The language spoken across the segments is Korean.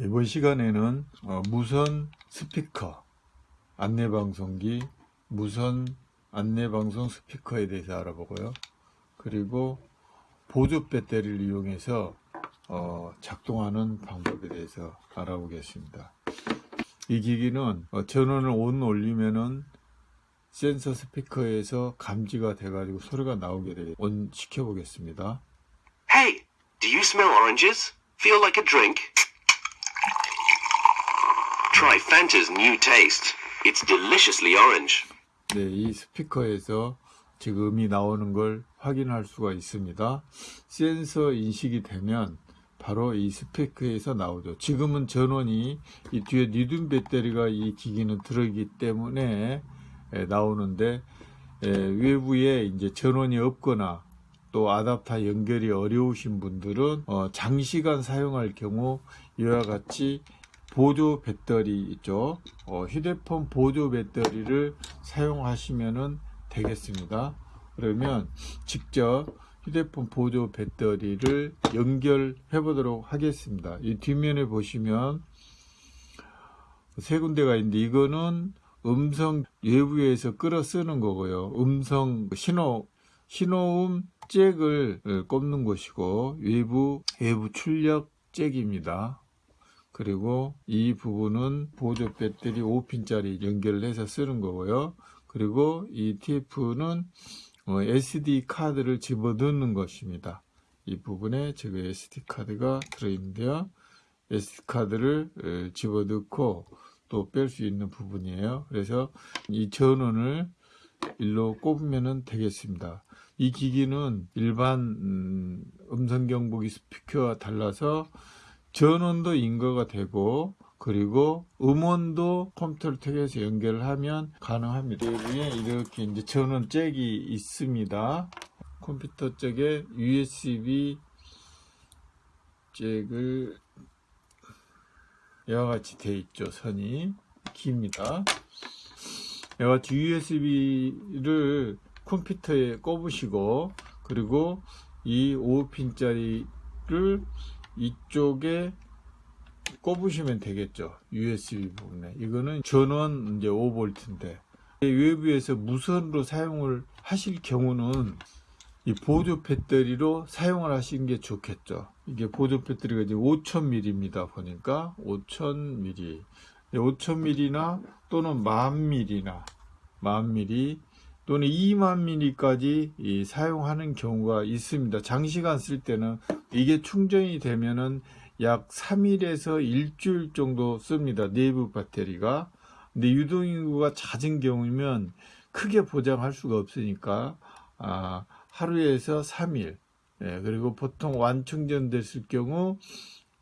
이번 시간에는 어, 무선 스피커 안내방송기 무선 안내방송 스피커에 대해서 알아보고요. 그리고 보조 배터리를 이용해서 어, 작동하는 방법에 대해서 알아보겠습니다. 이 기기는 어, 전원을 온 올리면은 센서 스피커에서 감지가 돼 가지고 소리가 나오게 돼. 온 시켜 보겠습니다. Hey, do you smell oranges? Feel like a drink? Try Fanta's new taste. It's deliciously orange. 네, 이 스피커에서 지금 음이 나오는 걸 확인할 수가 있습니다. 센서 인식이 되면 바로 이 스피커에서 나오죠. 지금은 전원이 이 뒤에 리튬 배터리가 이 기기는 들어있기 때문에 에, 나오는데 에, 외부에 이제 전원이 없거나 또 아답터 연결이 어려우신 분들은 어, 장시간 사용할 경우 이와 같이 보조 배터리 있죠. 어, 휴대폰 보조 배터리를 사용하시면 되겠습니다. 그러면 직접 휴대폰 보조 배터리를 연결해 보도록 하겠습니다. 이 뒷면에 보시면 세 군데가 있는데 이거는 음성 외부에서 끌어 쓰는 거고요. 음성 신호 신호음 잭을 꼽는 곳이고 외부 외부 출력 잭입니다. 그리고 이 부분은 보조 배터리 5핀짜리 연결을 해서 쓰는 거고요. 그리고 이 TF는 SD 카드를 집어넣는 것입니다. 이 부분에 지금 SD 카드가 들어있는데요. SD 카드를 집어넣고 또 뺄 수 있는 부분이에요. 그래서 이 전원을 일로 꼽으면 되겠습니다. 이 기기는 일반 음, 음성 경보기 스피커와 달라서 전원도 인거가 되고 그리고 음원도 컴퓨터를 통해서 연결을 하면 가능합니다. 여기에 이렇게 이제 전원 잭이 있습니다. 컴퓨터 쪽에 USB 잭을 이와 같이 되어 있죠. 선이 깁니다. 이와 같이 USB를 컴퓨터에 꼽으시고 그리고 이 5핀짜리를 이쪽에 꼽으시면 되겠죠. USB 부분에. 이거는 전원 이제 5V인데 외부에서 무선으로 사용을 하실 경우는 이 보조 배터리로 사용을 하시는 게 좋겠죠. 이게 보조 배터리가 이제 5000mAh입니다. 보니까 5000mAh. 5000mAh나 또는 10,000mAh나 10,000mAh 또는 2만 mAh까지 사용하는 경우가 있습니다. 장시간 쓸 때는 이게 충전이 되면은 약 3일에서 일주일 정도 씁니다. 내부 배터리가. 근데 유동인구가 잦은 경우면 크게 보장할 수가 없으니까 아, 하루에서 3일 예, 그리고 보통 완충전 됐을 경우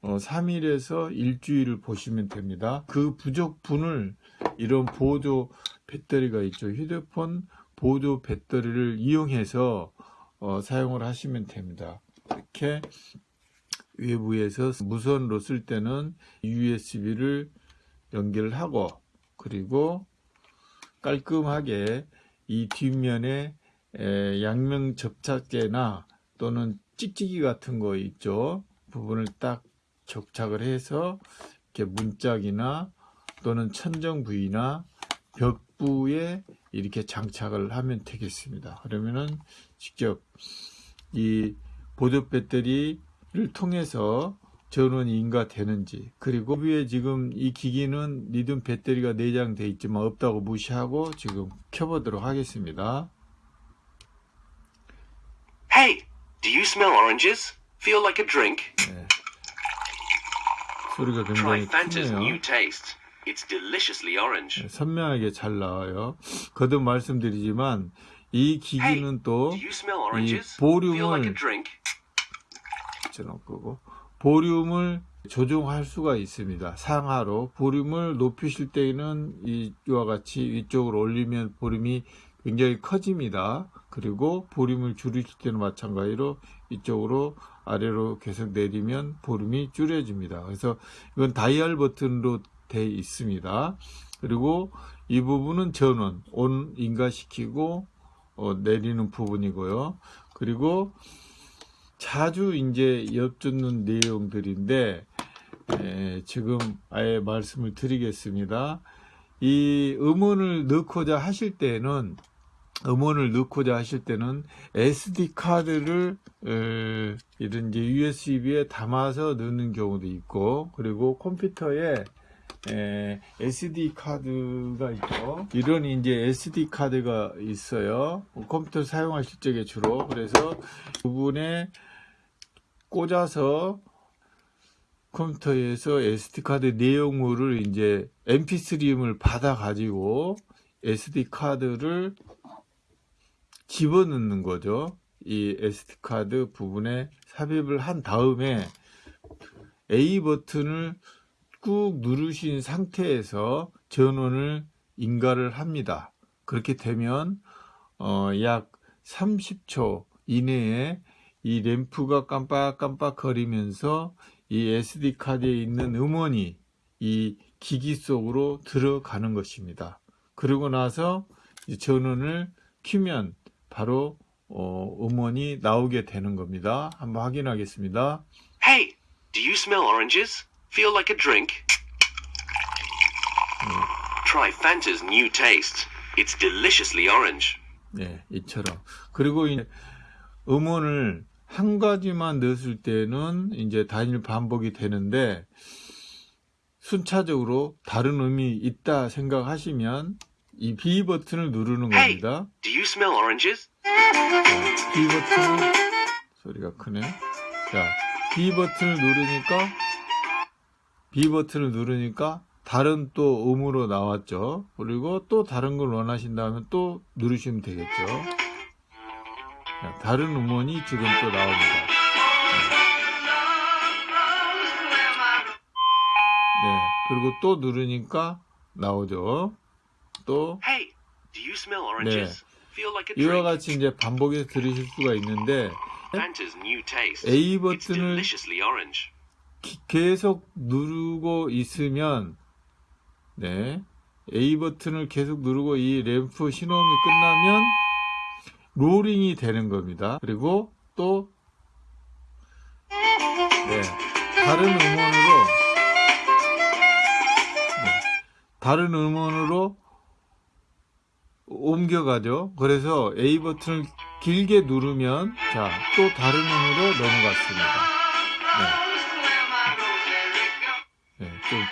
어, 3일에서 일주일을 보시면 됩니다. 그 부족분을 이런 보조 배터리가 있죠. 휴대폰 보조 배터리를 이용해서 어, 사용을 하시면 됩니다. 이렇게 외부에서 무선으로 쓸 때는 USB를 연결을 하고 그리고 깔끔하게 이 뒷면에 양면 접착제나 또는 찍찍이 같은 거 있죠 부분을 딱 접착을 해서 이렇게 문짝이나 또는 천정 부위나 벽부에 이렇게 장착을 하면 되겠습니다 그러면은 직접 이 보조 배터리를 통해서 전원이 인가 되는지 그리고 위에 지금 이 기기는 리튬 배터리가 내장되어 있지만 없다고 무시하고 지금 켜보도록 하겠습니다 Hey, do you smell oranges? Feel like a drink? 네. 소리가 굉장히 크네요 new taste. It's deliciously orange. 네, 선명하게 잘 나와요 거듭 말씀드리지만 이 기기는 또 이 보륨을 끄고 보륨을 조정할 수가 있습니다. 상하로 보륨을 높이실 때는 이와 같이 위쪽으로 올리면 보륨이 굉장히 커집니다. 그리고 보륨을 줄이실 때는 마찬가지로 이쪽으로 아래로 계속 내리면 보륨이 줄여집니다. 그래서 이건 다이얼 버튼으로 되어 있습니다. 그리고 이 부분은 전원, 온 인가시키고 어, 내리는 부분이고요. 그리고 자주 이제 엿듣는 내용들인데 예, 지금 아예 말씀을 드리겠습니다. 이 음원을 넣고자 하실 때는 음원을 넣고자 하실 때는 SD 카드를 에, 이런 이제 USB에 담아서 넣는 경우도 있고 그리고 컴퓨터에 에, SD 카드가 있죠. 이런 이제 SD 카드가 있어요. 컴퓨터 사용하실 적에 주로 그래서 부분에 꽂아서 컴퓨터에서 SD 카드 내용물을 이제 MP3를 받아 가지고 SD 카드를 집어넣는 거죠. 이 SD 카드 부분에 삽입을 한 다음에 A 버튼을 꾹 누르신 상태에서 전원을 인가를 합니다. 그렇게 되면 어, 약 30초 이내에 이 램프가 깜빡깜빡 거리면서 이 SD 카드에 있는 음원이 이 기기 속으로 들어가는 것입니다. 그러고 나서 이 전원을 켜면 바로 어, 음원이 나오게 되는 겁니다. 한번 확인하겠습니다. Hey, do you smell oranges? Feel like a drink? Try Fanta's new taste. It's deliciously orange. 네, 이처럼. 그리고 이 음원을 한 가지만 넣었을 때는 이제 단일 반복이 되는데 순차적으로 다른 음이 있다 생각하시면 이 B 버튼을 누르는 Hey, 겁니다. do you smell oranges? B 버튼 소리가 크네. 자, B 버튼을 누르니까 B 버튼을 누르니까 다른 또 음으로 나왔죠. 그리고 또 다른 걸 원하신다면 또 누르시면 되겠죠. 자, 다른 음원이 지금 또 나옵니다. 네, 그리고 또 누르니까 나오죠. 또 a 이와? 같이 이제 반복해서 들으실 수가 있는데. A 버튼을 계속 누르고 있으면 네 A 버튼을 계속 누르고 이 램프 신호음이 끝나면 롤링이 되는 겁니다. 그리고 또 네, 다른 음원으로 네, 다른 음원으로 옮겨가죠. 그래서 A 버튼을 길게 누르면 자 또 다른 음으로 넘어갔습니다.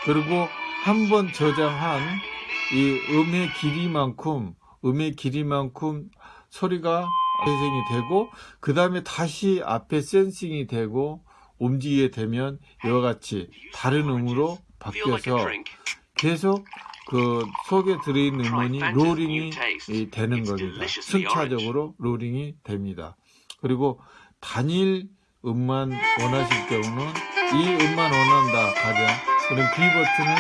그리고 한 번 저장한 이 음의 길이만큼 음의 길이만큼 소리가 재생이 되고 그 다음에 다시 앞에 센싱이 되고 움직이게 되면 이와 같이 다른 음으로 바뀌어서? 계속 그 속에 들어있는 음원이 롤링이 이 되는 겁니다. 순차적으로 롤링이 됩니다. 그리고 단일 음만 원하실 경우는 이 음만 원한다 가장 그럼 B 버튼을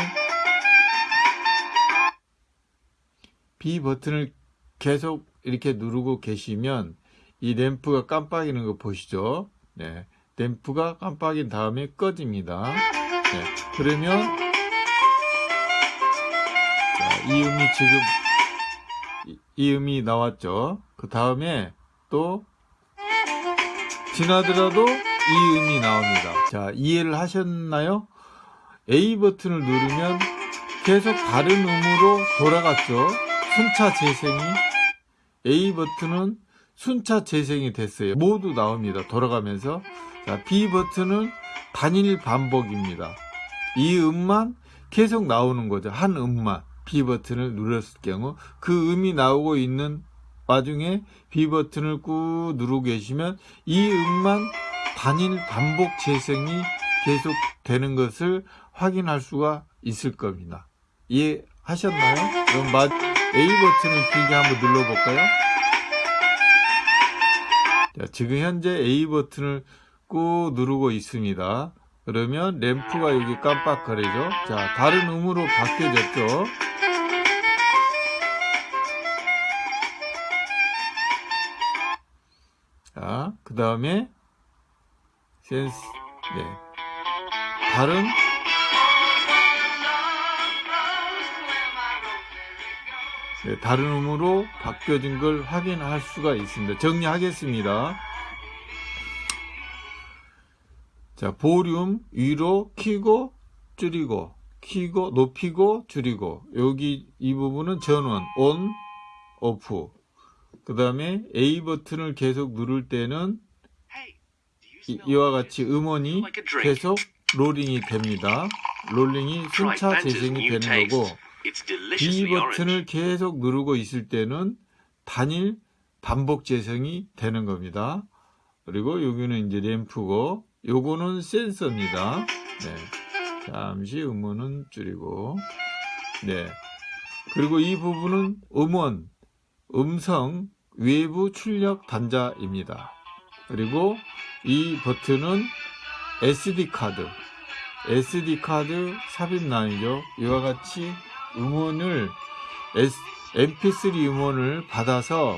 B 버튼을 계속 이렇게 누르고 계시면 이 램프가 깜빡이는 거 보시죠? 네. 램프가 깜빡인 다음에 꺼집니다. 네. 그러면 자, 이 음이 지금 이, 이 음이 나왔죠. 그 다음에 또 지나더라도 이 음이 나옵니다. 자, 이해를 하셨나요? A 버튼을 누르면 계속 다른 음으로 돌아갔죠. 순차 재생이 A 버튼은 순차 재생이 됐어요. 모두 나옵니다. 돌아가면서 자, B 버튼은 단일 반복입니다. 이 음만 계속 나오는 거죠. 한 음만 B 버튼을 눌렀을 경우 그 음이 나오고 있는 와중에 B 버튼을 꾹 누르고 계시면 이 음만 단일 반복 재생이 계속 되는 것을 확인할 수가 있을 겁니다. 이해하셨나요? 그럼 마- A 버튼을 길게 한번 눌러볼까요? 자, 지금 현재 A 버튼을 꾹 누르고 있습니다. 그러면 램프가 여기 깜빡거리죠. 자, 다른 음으로 바뀌어졌죠. 자, 그 다음에 센스, 네. 다른 다른 음으로 바뀌어진 걸 확인할 수가 있습니다. 정리하겠습니다. 자, 볼륨 위로 키고 줄이고 키고 높이고 줄이고. 여기 이 부분은 전원 on off. 그 다음에 A 버튼을 계속 누를 때는 이- 이와 같이 음원이 계속 롤링이 됩니다. 롤링이 순차 재생이 되는 거고 B. 버튼을 계속 누르고 있을 때는 단일 반복 재생이 되는 겁니다. 그리고 여기는 이제 램프고 요거는 센서입니다. 네. 잠시 음원은 줄이고 네. 그리고 이 부분은 음원, 음성, 외부 출력 단자입니다. 그리고 이 버튼은 SD 카드, SD 카드 삽입 라인이죠. 이와 같이 음원을 S, MP3 음원을 받아서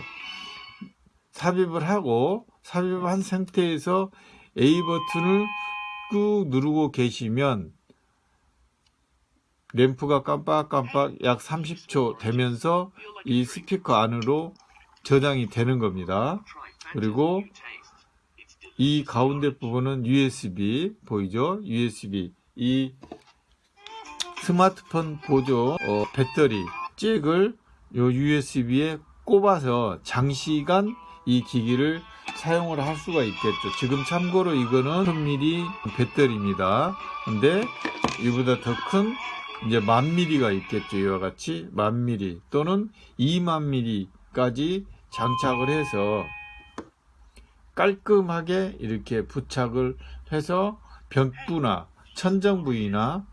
삽입을 하고 삽입한 상태에서 A 버튼을 꾹 누르고 계시면 램프가 깜빡깜빡 약 30초 되면서 이 스피커 안으로 저장이 되는 겁니다. 그리고 이 가운데 부분은 USB 보이죠? USB 이 스마트폰 보조 어, 배터리 잭을 요 USB에 꼽아서 장시간 이 기기를 사용을 할 수가 있겠죠. 지금 참고로 이거는 1000mAh 배터리입니다. 근데 이보다 더 큰 이제 만 미리가 있겠죠. 이와 같이 만 미리 또는 2만 미리까지 장착을 해서 깔끔하게 이렇게 부착을 해서 벽부나 천정 부위나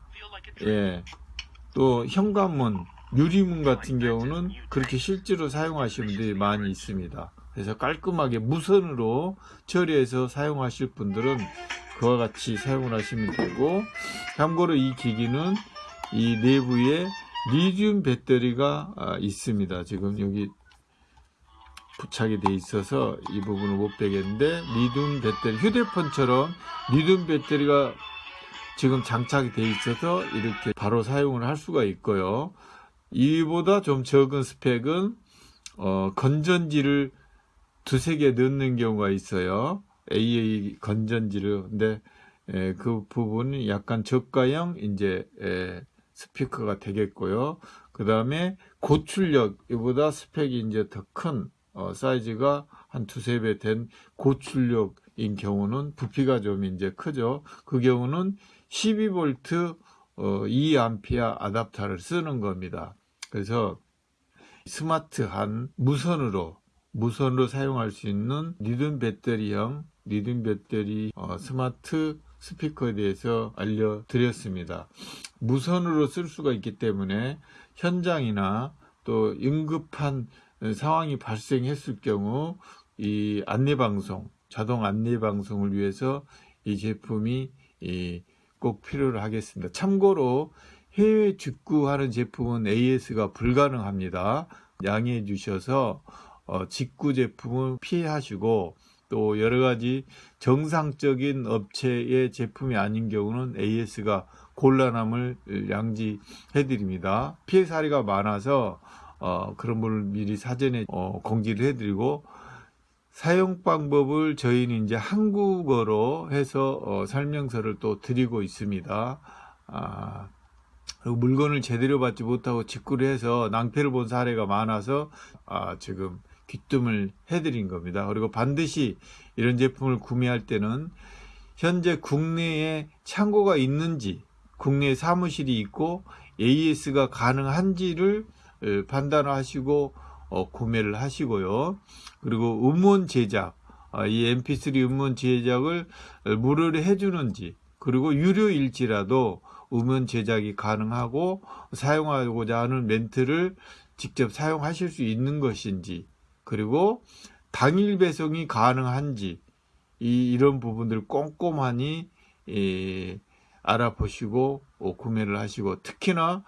예, 또 현관문, 유리문 같은 경우는 그렇게 실제로 사용하시는 분들이 많이 있습니다. 그래서 깔끔하게 무선으로 처리해서 사용하실 분들은 그와 같이 사용을 하시면 되고 참고로 이 기기는 이 내부에 리튬 배터리가 아, 있습니다. 지금 여기 부착이 돼 있어서 이 부분을 못 빼겠는데 리튬 배터리 휴대폰처럼 리튬 배터리가 지금 장착이 돼 있어서 이렇게 바로 사용을 할 수가 있고요. 이보다 좀 적은 스펙은 어, 건전지를 두세 개 넣는 경우가 있어요. AA 건전지를 근데 에, 그 부분이 약간 저가형 이제 에, 스피커가 되겠고요. 그 다음에 고출력 이보다 스펙이 이제 더큰 어, 사이즈가 한 두세 배 된 고출력인 경우는 부피가 좀 이제 크죠. 그 경우는 12V 어, 2A 아답터를 쓰는 겁니다. 그래서 스마트한 무선으로 무선으로 사용할 수 있는 리듬 배터리형 리듬 배터리 어, 스마트 스피커에 대해서 알려드렸습니다. 무선으로 쓸 수가 있기 때문에 현장이나 또 응급한 상황이 발생했을 경우 이 안내방송, 자동 안내방송을 위해서 이 제품이 이 꼭 필요로 하겠습니다. 참고로 해외 직구하는 제품은 AS가 불가능합니다. 양해해 주셔서 어, 직구 제품은 피하시고 또 여러 가지 정상적인 업체의 제품이 아닌 경우는 AS가 곤란함을 양지해 드립니다. 피해 사례가 많아서 어, 그런 걸 미리 사전에 어, 공지를 해드리고 사용 방법을 저희는 이제 한국어로 해서 어, 설명서를 또 드리고 있습니다. 아, 그리고 물건을 제대로 받지 못하고 직구를 해서 낭패를 본 사례가 많아서 아, 지금 귀뜸을 해드린 겁니다. 그리고 반드시 이런 제품을 구매할 때는 현재 국내에 창고가 있는지, 국내 사무실이 있고 AS가 가능한지를 에, 판단하시고 어, 구매를 하시고요. 그리고 음원 제작, 아, 이 MP3 음원 제작을 어, 무료로 해주는지, 그리고 유료일지라도 음원 제작이 가능하고 사용하고자 하는 멘트를 직접 사용하실 수 있는 것인지, 그리고 당일 배송이 가능한지, 이, 이런 부분들 꼼꼼하니, 예, 알아보시고 어, 구매를 하시고, 특히나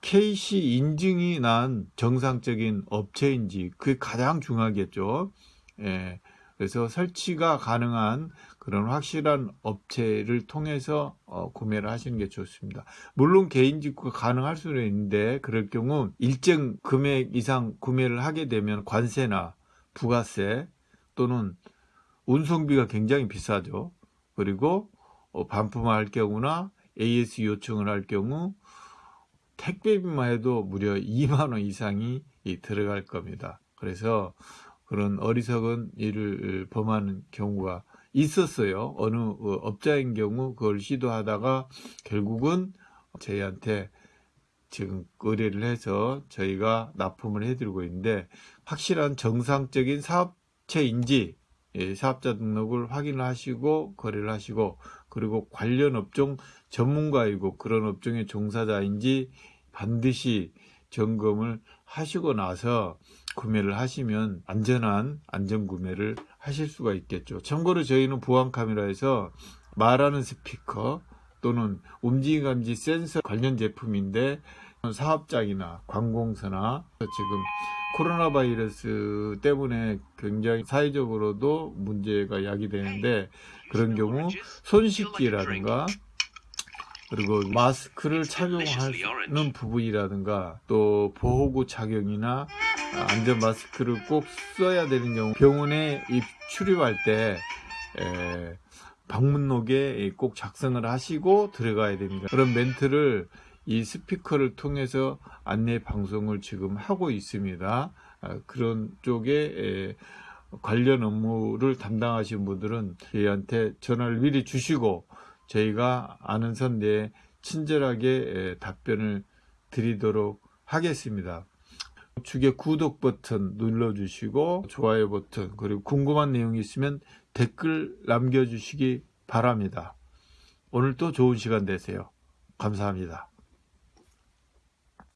KC 인증이 난 정상적인 업체인지 그게 가장 중요하겠죠. 예. 그래서 설치가 가능한 그런 확실한 업체를 통해서 어, 구매를 하시는 게 좋습니다. 물론 개인 직구가 가능할 수는 있는데 그럴 경우 일정 금액 이상 구매를 하게 되면 관세나 부가세 또는 운송비가 굉장히 비싸죠. 그리고 어, 반품할 경우나 AS 요청을 할 경우 택배비만 해도 무려 2만 원 이상이 이 들어갈 겁니다. 그래서 그런 어리석은 일을 범하는 경우가 있었어요. 어느 어, 업자인 경우 그걸 시도하다가 결국은 저희한테 지금 의뢰를 해서 저희가 납품을 해드리고 있는데 확실한 정상적인 사업체인지 예, 사업자 등록을 확인을 하시고 거래를 하시고 그리고 관련 업종 전문가이고 그런 업종의 종사자인지 반드시 점검을 하시고 나서 구매를 하시면 안전한 안전 구매를 하실 수가 있겠죠. 참고로 저희는 보안 카메라에서 말하는 스피커 또는 움직임 감지 센서 관련 제품인데 사업장이나 관공서나 지금 코로나 바이러스 때문에 굉장히 사회적으로도 문제가 야기되는데 그런 경우 손 씻기라든가 그리고 마스크를 착용하는 부분이라든가 또 보호구 착용이나 안전 마스크를 꼭 써야 되는 경우 병원에 입 출입할 때 에, 방문록에 꼭 작성을 하시고 들어가야 됩니다. 그런 멘트를 이 스피커를 통해서 안내 방송을 지금 하고 있습니다. 아, 그런 쪽에 에, 관련 업무를 담당하신 분들은 저희한테 전화를 미리 주시고 저희가 아는 선 내에 친절하게 에, 답변을 드리도록 하겠습니다. 우측에 구독 버튼 눌러주시고 좋아요 버튼 그리고 궁금한 내용이 있으면 댓글 남겨주시기 바랍니다. 오늘도 좋은 시간 되세요. 감사합니다.